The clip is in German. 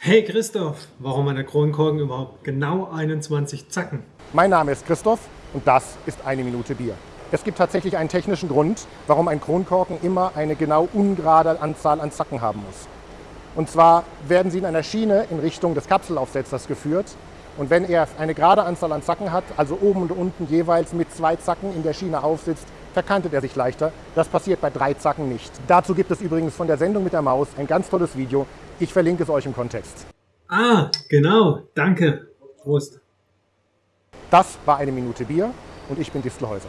Hey Christoph, warum hat der Kronkorken überhaupt genau 21 Zacken? Mein Name ist Christoph und das ist eine Minute Bier. Es gibt tatsächlich einen technischen Grund, warum ein Kronkorken immer eine genau ungerade Anzahl an Zacken haben muss. Und zwar werden sie in einer Schiene in Richtung des Kapselaufsetzers geführt. Und wenn er eine gerade Anzahl an Zacken hat, also oben und unten jeweils mit zwei Zacken in der Schiene aufsitzt, verkantet er sich leichter. Das passiert bei drei Zacken nicht. Dazu gibt es übrigens von der Sendung mit der Maus ein ganz tolles Video. Ich verlinke es euch im Kontext. Ah, genau, danke. Prost. Das war eine Minute Bier und ich bin Distelhäuser.